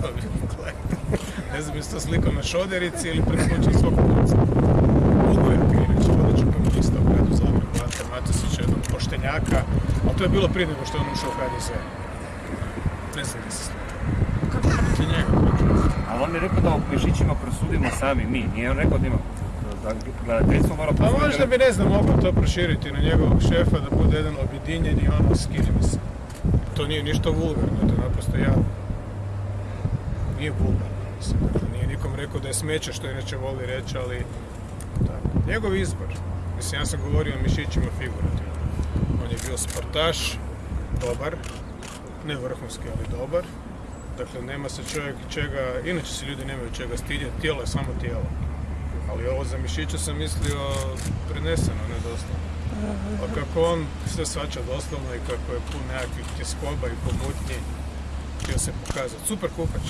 to vikle. Ne znam, jesi to sliko na šoderici ili preskočili svog kuca. Ugojak je inače vodeći komunista u gradu Zagrebu, Ante Matosić, jednog poštenjaka, ali to je bilo prije nego što je on ušao u HDZ. Ne znam gdje se slika. Kako ti njega? Ali on je rekao da o mišićima prosudimo sami mi, nije on rekao da ima da gledateljstvo mora Pa prosuditi. možda bi, ne znam, mogao to proširiti na njegovog šefa da bude jedan objedinjeni ono skine mi se. To nije ništa vulgarno, to je naprosto javno. Nije vulgarno, mislim. Dakle, nije nikom rekao da je smeće, što inače voli reći, ali... Tako. Njegov izbor. Mislim, ja sam govorio o mišićima figurativno. On je bio sportaš, dobar, ne vrhunski, ali dobar. Dakle, nema se čovjek čega, inače se ljudi nemaju čega stidjeti, tijelo je samo tijelo. Ali ovo za mišiće sam mislio preneseno, ne doslovno. A kako on sve svača doslovno i kako je pun nekakvih tjeskoba i pomutnji, htio se pokazati. Super kupač.